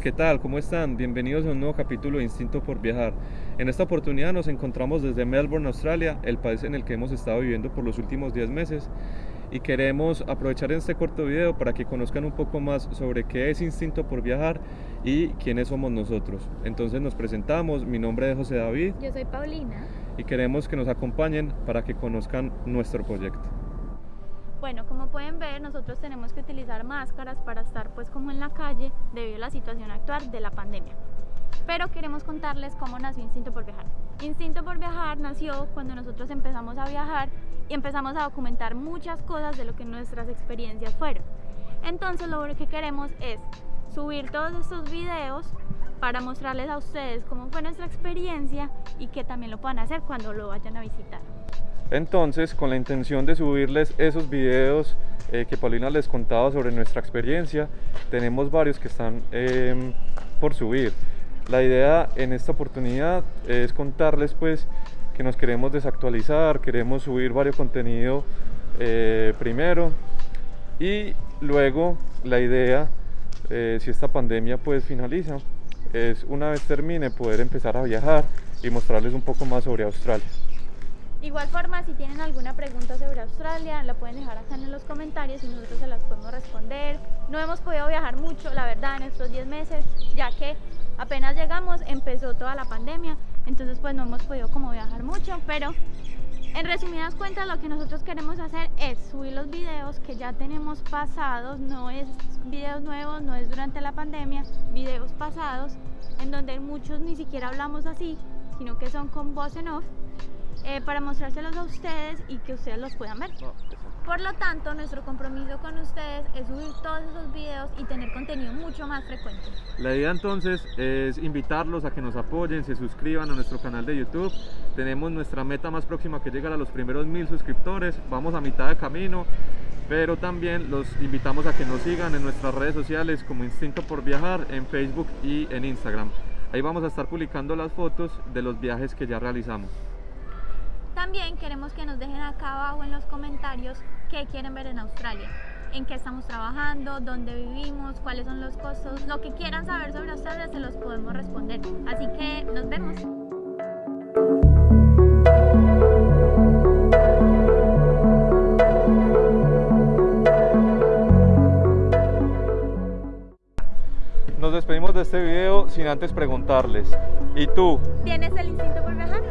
¿qué tal? ¿Cómo están? Bienvenidos a un nuevo capítulo de Instinto por Viajar. En esta oportunidad nos encontramos desde Melbourne, Australia, el país en el que hemos estado viviendo por los últimos 10 meses y queremos aprovechar este corto video para que conozcan un poco más sobre qué es Instinto por Viajar y quiénes somos nosotros. Entonces nos presentamos, mi nombre es José David. Yo soy Paulina. Y queremos que nos acompañen para que conozcan nuestro proyecto. Bueno, como pueden ver, nosotros tenemos que utilizar máscaras para estar pues como en la calle debido a la situación actual de la pandemia. Pero queremos contarles cómo nació Instinto por Viajar. Instinto por Viajar nació cuando nosotros empezamos a viajar y empezamos a documentar muchas cosas de lo que nuestras experiencias fueron. Entonces lo que queremos es subir todos estos videos para mostrarles a ustedes cómo fue nuestra experiencia y que también lo puedan hacer cuando lo vayan a visitar. Entonces, con la intención de subirles esos videos eh, que Paulina les contaba sobre nuestra experiencia, tenemos varios que están em, por subir. La idea en esta oportunidad es contarles pues que nos queremos desactualizar, queremos subir varios contenido eh, primero y luego la idea, eh, si esta pandemia pues finaliza, es una vez termine poder empezar a viajar y mostrarles un poco más sobre Australia. Igual forma, si tienen alguna pregunta sobre Australia, la pueden dejar acá en los comentarios y nosotros se las podemos responder. No hemos podido viajar mucho, la verdad, en estos 10 meses, ya que apenas llegamos empezó toda la pandemia, entonces pues no hemos podido como viajar mucho, pero en resumidas cuentas lo que nosotros queremos hacer es subir los videos que ya tenemos pasados, no es videos nuevos, no es durante la pandemia, videos pasados, en donde muchos ni siquiera hablamos así, sino que son con voz en off eh, para mostrárselos a ustedes y que ustedes los puedan ver. Por lo tanto, nuestro compromiso con ustedes es subir todos esos videos y tener contenido mucho más frecuente. La idea entonces es invitarlos a que nos apoyen, se suscriban a nuestro canal de YouTube. Tenemos nuestra meta más próxima que llegar a los primeros mil suscriptores. Vamos a mitad de camino, pero también los invitamos a que nos sigan en nuestras redes sociales como Instinto por Viajar en Facebook y en Instagram. Ahí vamos a estar publicando las fotos de los viajes que ya realizamos. También queremos que nos dejen acá abajo en los comentarios qué quieren ver en Australia, en qué estamos trabajando, dónde vivimos, cuáles son los costos, lo que quieran saber sobre Australia se los podemos responder. Así que nos vemos. Nos despedimos de este video sin antes preguntarles, ¿y tú? ¿Tienes el instinto por viajar?